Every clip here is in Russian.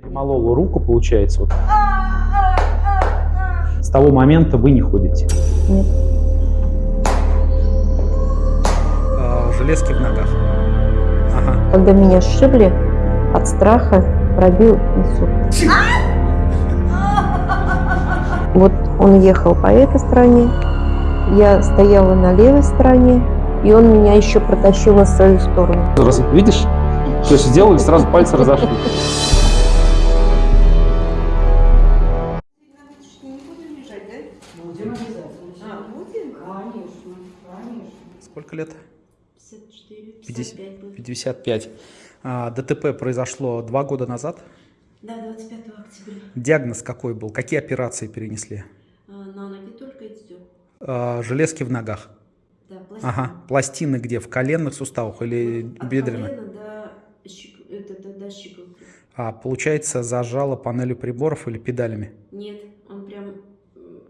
Перемолола руку, получается, вот. С того момента вы не ходите. Нет. А, железки в ногах. Ага. Когда меня сшибли, от страха пробил инсульт. Вот он ехал по этой стороне, я стояла на левой стороне, и он меня еще протащил на свою сторону. Раз, видишь? То есть сделали, сразу пальцы разошли. Конечно, конечно. Сколько лет? 54, 50. 55 будет. 55. А, ДТП произошло два года назад. Да, 25 октября. Диагноз какой был? Какие операции перенесли? А, на ноги только и все. А, железки в ногах. Да, пластина. Ага. Пластины где? В коленных суставах или От бедренных? колена до, это, до, до щиколотки. А, получается, зажало панелью приборов или педалями? Нет,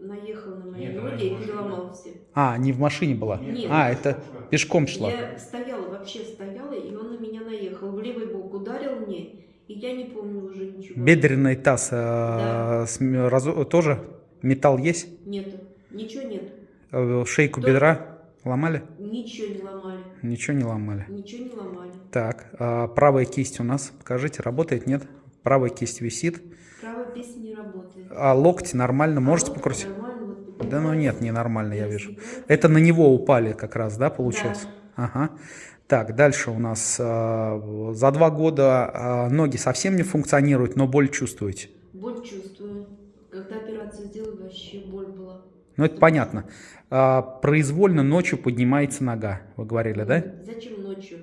наехал на мои Нет, ноги и переломал все. А, не в машине была? Нет. А, это пешком шла. Я стояла, вообще стояла, и он на меня наехал. В левый бок ударил мне, и я не помню уже ничего. Бедренный таз э, Да. с разо- тоже металл есть? Нету, ничего нет. Э, Шейку Только- бедра ломали? Ничего не ломали, Ничего не ломали. ничего не ломали. Так, а правая кисть у нас, покажите, работает, нет? Правая кисть висит. Правая песня не работает. А локти нормально, можете А вот покрутить? Нормально, вот Да ну нет, ненормально, я Да, вижу. Это на него упали как раз, да, получается? Да. Ага. Так, дальше у нас э, за два года э, ноги совсем не функционируют, но боль чувствуете. Боль чувствую. Когда операцию сделали, вообще боль была. Ну, это понятно. А, произвольно ночью поднимается нога, вы говорили, да? Зачем ночью?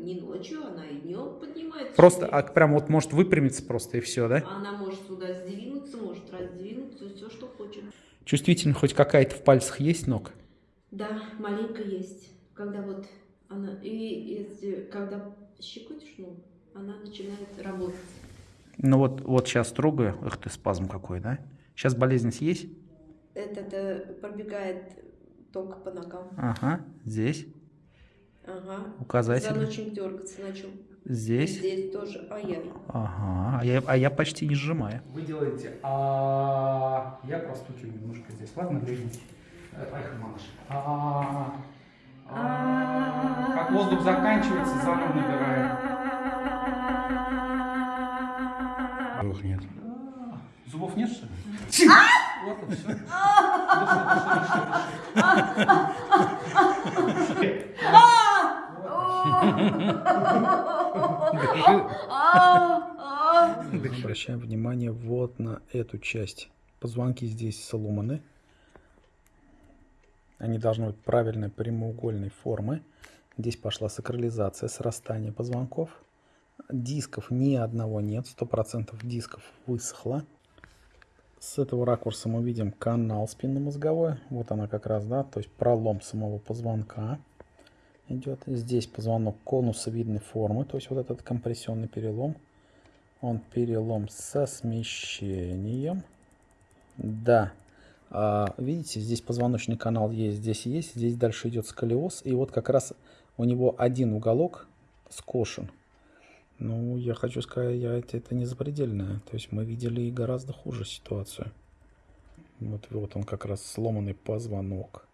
Не ночью, она и днем поднимается. Просто, а, прям вот может выпрямиться просто и все, да? Она может сюда сдвинуться, может раздвинуться, все, что хочет. Чувствительность хоть какая-то в пальцах есть ног? Да, маленько есть. Когда вот она... И если, когда щекотишь, ну, она начинает работать. Ну вот, вот сейчас трогаю. Эх ты, спазм какой, да? Сейчас болезненность есть? Это пробегает ток по ногам. Ага, здесь, Ага. указатель. Заночник дергаться начал. Здесь. Здесь тоже. Ай-яй. Ага, а я, а я почти не сжимаю. Вы делаете, а я простукиваю немножко здесь. Ладно, глядите. Поехали, малыш. А, а, как воздух заканчивается, заново набираем. Зубов нет. Зубов нет, что ли? Ладно, все. Обращаем внимание вот на эту часть. Позвонки здесь сломаны. Они должны быть правильной прямоугольной формы. Здесь пошла сакрализация, срастание позвонков. Дисков ни одного нет, 100% дисков высохло. С этого ракурса мы видим канал спинномозговой. Вот она как раз, да, то есть пролом самого позвонка идет. Здесь позвонок конусовидной формы, то есть вот этот компрессионный перелом. Он перелом со смещением. Да. А, видите, здесь позвоночный канал есть, здесь есть, здесь дальше идет сколиоз. И вот как раз у него один уголок скошен. Ну, я хочу сказать, я, это, это не запредельное. То есть мы видели и гораздо хуже ситуацию. Вот, вот он как раз сломанный позвонок.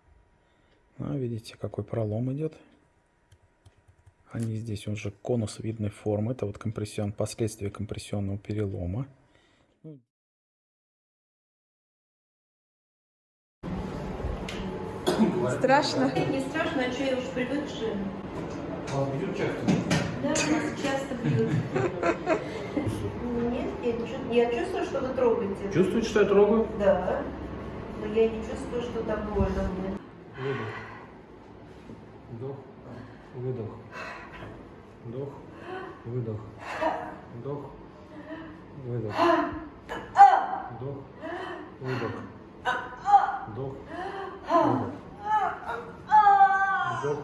А, видите, какой пролом идет. Они здесь уже конусовидной формы. Это вот компрессион, последствия компрессионного перелома. Страшно. Не страшно, а что я уж привыкшая. Да, нас часто бьют. Нет, я, я чувствую, что вы трогаете. Чувствуете, что я трогаю? Да. Но я не чувствую, что так больно мне. Вдох, выдох. Вдох, выдох. Вдох, выдох. Вдох, выдох. Вдох, выдох. Вдох,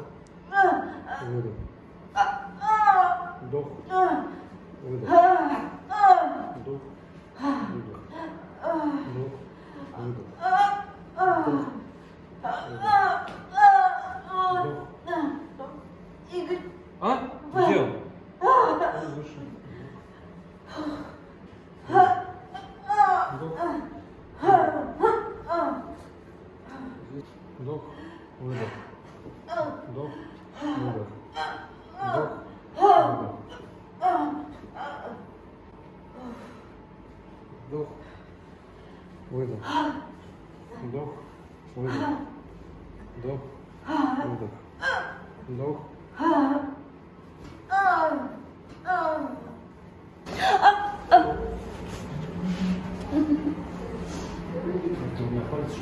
выдох. Вдох, выдох. Вдох, выдох. Вдох, выдох. Вдох, Вдох. Игорь, А? Где он? Он вышел. Вдох. Выдох. Вдох. Выдох. Вдох. Выдох. Вдох. Это у меня пальцы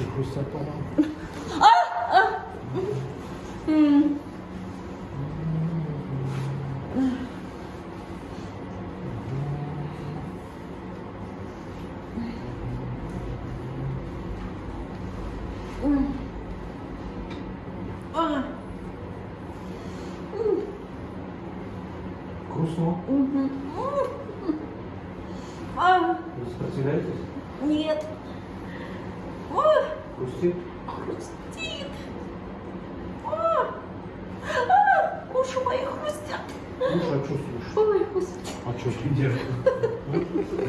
еще хрустят, по-моему. Грустно? Вы сопротивляетесь? Нет. Хрустит? Хрустит. А, а, Уши мои хрустят. Что, а слушаешь? Ой, господи. А что ты делаешь?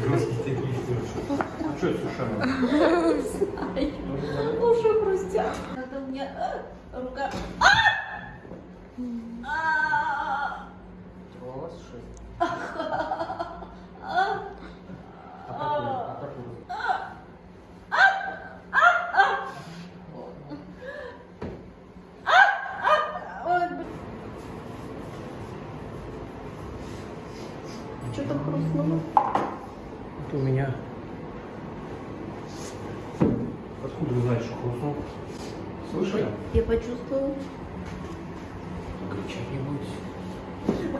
Жесткие такие сделаешь. А что это с ушами? Уши хрустят. Это у меня а, рука. А! А! Рвалась шесть? А как вы- а как вы- Ой, блин. Что там хрустнуло? Это у меня. Откуда вы знаете, что хрустнул? Слышали? Я почувствовала. Кричать не будете.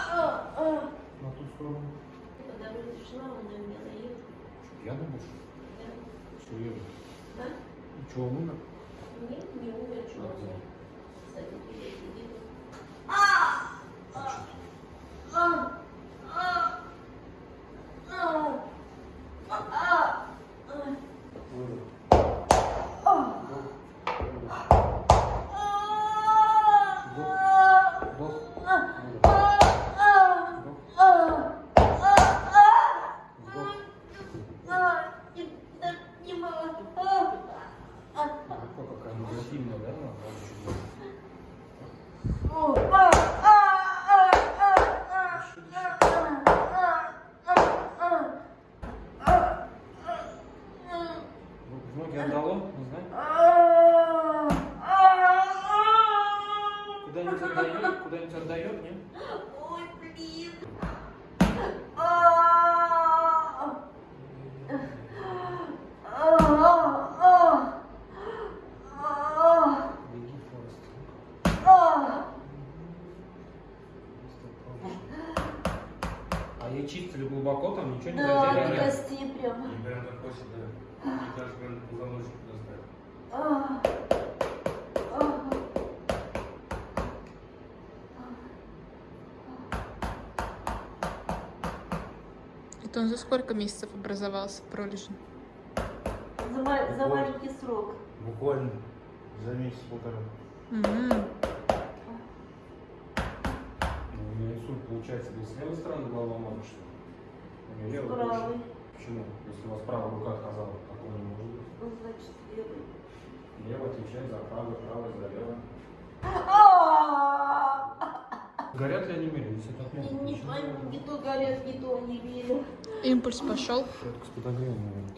На ту сторону. Когда вроде шла, она меня наела. Я думаю, что серьезно. Да? И что, он умер? 고단위 전자유? 고단위 전자유? 아니요? Это он за сколько месяцев образовался в пролежне? За ма- за маленький срок. Буквально за месяц-полтора. М. Ну, у нее инсульт получается не с левой стороны голова мозга, что ли? У нее левая Правый. точно. Почему? Если у вас правая рука отказала, такого не может быть. Ну, значит, левый. Левая отвечает за правую, правая за левую. А! Горят ли они мели? Если так Не, то горят, не то не верю. Импульс пошел. Это с подогревом, наверное,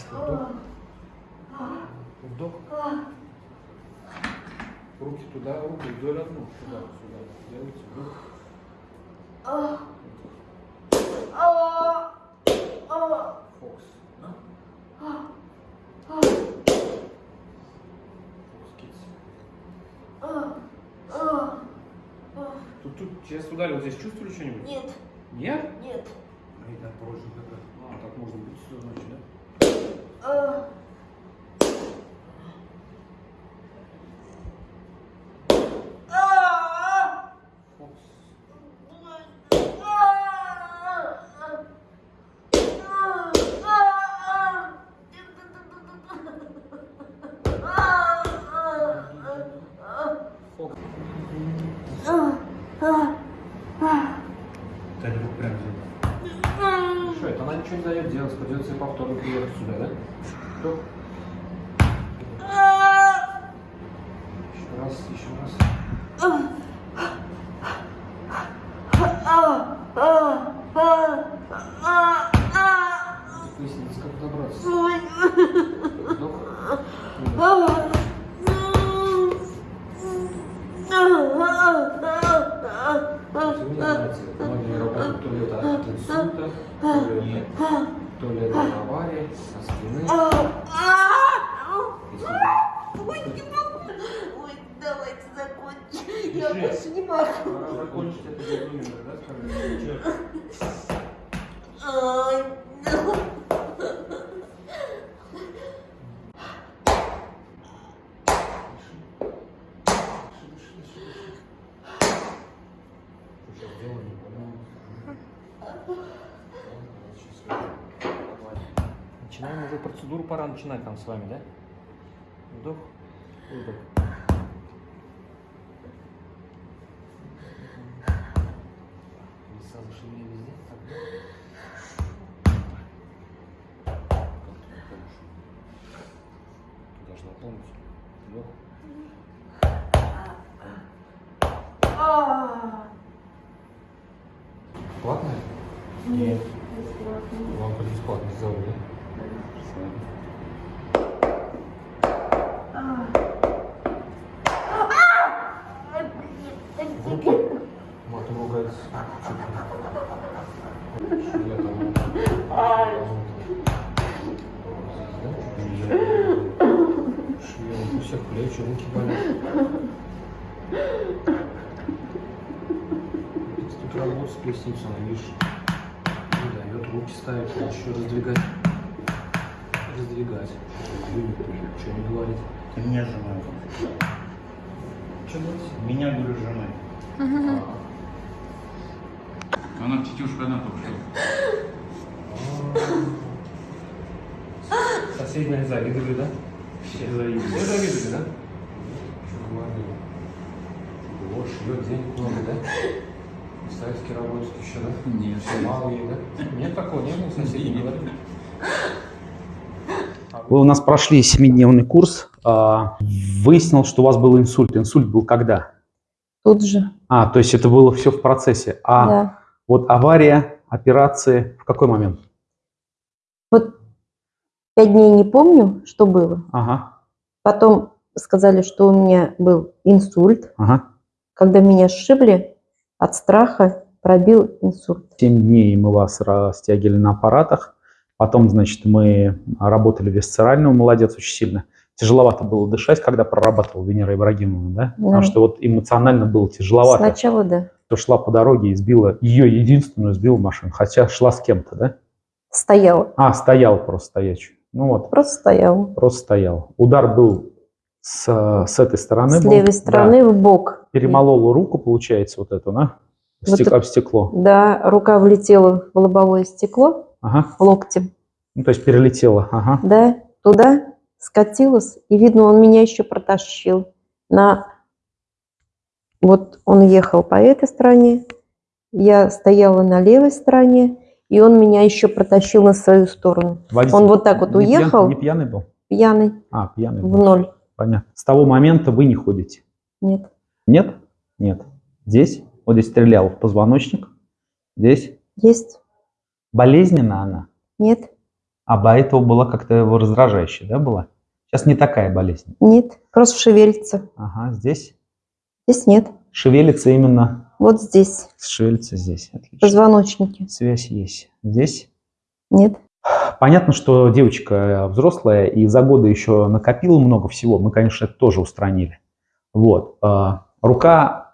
тогда. Вдох. Вдох. Руки туда, руки вдоль одну. Туда, сюда. Делайте вдох. Фокус. Да? Фокус Тут, тут, сейчас ударил, здесь чувствовали что-нибудь? Нет, Нет? нет. И так проще как А, так можно быть, все значит, да? А. А! Фокус. Фокус. Да не прям Что, это она ничего не дает делать, придется и повторно приехать сюда, да? Вдох. Еще раз, еще раз. Вдох. Выдох. Вы не знаете, многие работают то ли это от инсульта, то ли, то ли это от аварии, со спины. Если вы- Ой, не могу. Ой, давайте закончим. Я Пиши. больше не могу. Пора закончить это безумие, да, скажем? Ай, ну. Сейчас сделаем, Начинаем уже процедуру, пора начинать там с вами, да? Вдох, выдох. Веса зашли везде. Так, да? Ты должна полностью. Вдох. Платная? Нет. Вам бесплатно сделали, да? В руки. Матом ругается. Швея там. Швея, у всех плечи, руки болят. Поясницей, она, видишь, не дает руки ставить, еще раздвигать. Раздвигать. Что не говорит? Ты меня сжимаешь. Что? Меня, говорю, сжимай. Она тетюшка одна только что. Соседние завидовали, да? Все завидуют. Все завидовали, да? Что говорили? Вот, шьет денег много, да? Представительский работает еще, да? Нет. Мало ей, да? Нет такого, не было соседей, не? Вы у нас прошли семидневный курс. а, Выяснил, что у вас был инсульт. Инсульт был когда? Тут же, А, то есть это было все в процессе. А да. вот авария, операции в какой момент? Вот пять дней не помню, что было. Ага, Потом сказали, что у меня был инсульт. ага. Когда меня сшибли, от страха пробил инсульт. Семь дней мы вас растягивали на аппаратах. Потом, значит, мы работали висцерально. Молодец, очень сильно. Тяжеловато было дышать, когда прорабатывал Венера Ибрагимовна, да? Потому Да. что вот эмоционально было тяжеловато. Сначала, да. То шла по дороге и сбила, ее единственную сбила машину, хотя шла с кем-то, да? Стояла. А, стоял просто стоячий. Ну вот, Просто стояла. просто стоял. Удар был с, с этой стороны. С был, левой да. стороны в бок. Перемолола руку, получается, вот эту, да? В Вот стек- это- об стекло. Да, рука влетела в лобовое стекло Ага. локтем. Ну, то есть перелетела. Ага. Да, туда скатилась. И, видно, он меня еще протащил. На... Вот он ехал по этой стороне, я стояла на левой стороне, и он меня еще протащил на свою сторону. Водитель Он вот так вот не уехал. не пьяный был? Пьяный А, пьяный в был. ноль. Понятно. С того момента вы не ходите. Нет. Нет? Нет. Здесь? Вот здесь стрелял в позвоночник. Здесь? Есть? Болезненна она? Нет? А до этого была как-то его раздражающая, да, была? Сейчас не такая болезнь. Нет. Просто шевелится. Ага, здесь Здесь нет. шевелится именно, Вот здесь. шевелится здесь. Отлично. Позвоночники. Связь есть. Здесь? Нет. Понятно, что девочка э, взрослая и за годы еще накопила много всего. Мы, конечно, это тоже устранили. Вот. а, Рука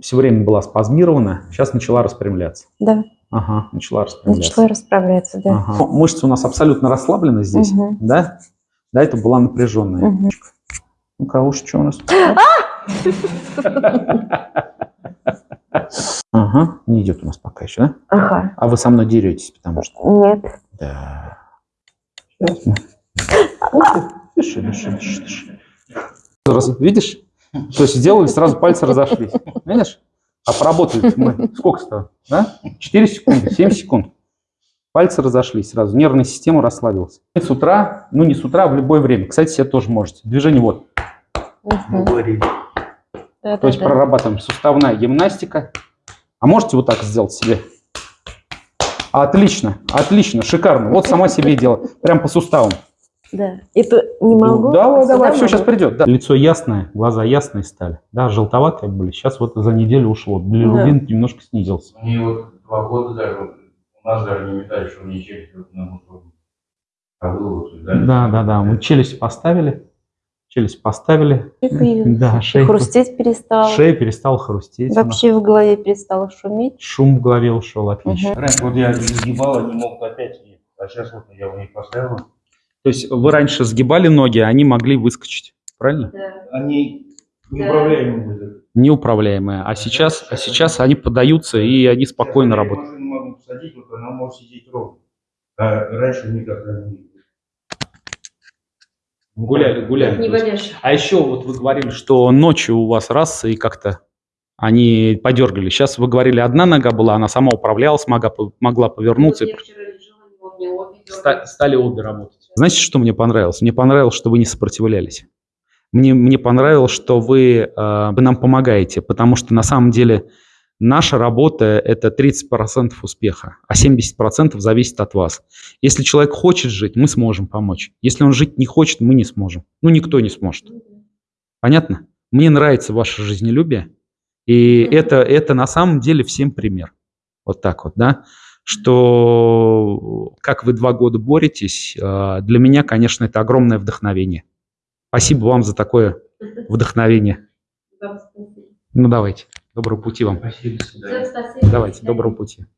все время была спазмирована, сейчас начала распрямляться. Да. Ага, начала распрямляться. Начала расправляться, да. Ага. Мышцы у нас абсолютно расслаблены здесь, Мгм. да? Да, это была напряженная. Мгм. Ну-ка, а уж что у нас? Ага, не идет у нас пока еще, да? Ага. А вы со мной деретесь, потому что... Нет. Да. Дыши, дыши, дыши, дыши. Раз- Видишь? То есть сделали, сразу пальцы разошлись. Видишь? А поработали мы сколько стало? Да? 4 секунды, 7 секунд. Пальцы разошлись сразу, нервная система расслабилась. И с утра, ну не с утра, а в любое время. Кстати, себе тоже можете. Движение вот. Мгм. говорили. Да, То есть да. прорабатываем суставная гимнастика. А можете вот так сделать себе? Отлично, отлично, шикарно. Вот сама себе дело. Прям по суставам. Да. Это не могу. Давай, а давай, сюда все сейчас придет. да. Лицо ясное, глаза ясные стали. Да, желтоватые были. Сейчас вот за неделю ушло. Билирубин немножко снизился. Мне вот два года даже, у нас даже не метали, что мне челюсть вот на. А было вот, да? Да, да, да. Мы челюсть поставили. Челюсть поставили. Да, И шея, хрустеть перестал. шея перестала хрустеть. Вообще в голове перестало шуметь. Шум в голове ушел, отлично. Раньше вот я сгибал, не мог опять, а сейчас вот я у них поставил. То есть вы раньше сгибали ноги, а они могли выскочить, правильно? Да. Они неуправляемые были. Неуправляемые. А сейчас, а сейчас они поддаются и они спокойно Сейчас я работают. машину могу посадить, вот она может сидеть ровно. А раньше никогда не Гуляли, гуляли. Не валяешь. А еще вот вы говорили, что ночью у вас раз и как-то они подергали. Сейчас вы говорили, одна нога была, она сама управлялась, могла, могла повернуться. Вот я вчера лежала, мог, не Ста- стали обе работать. Знаете, что мне понравилось? Мне понравилось, что вы не сопротивлялись. Мне, мне понравилось, что вы, э, вы нам помогаете, потому что на самом деле наша работа – это 30% успеха, а 70% зависит от вас. Если человек хочет жить, мы сможем помочь. Если он жить не хочет, мы не сможем. Ну, никто не сможет. Понятно? Мне нравится ваше жизнелюбие, и это, это на самом деле всем пример. Вот так вот, да? Что как вы два года боретесь, э, для меня, конечно, это огромное вдохновение. Спасибо вам за такое вдохновение. Ну, давайте. Доброго пути вам. Спасибо. Давайте, доброго пути.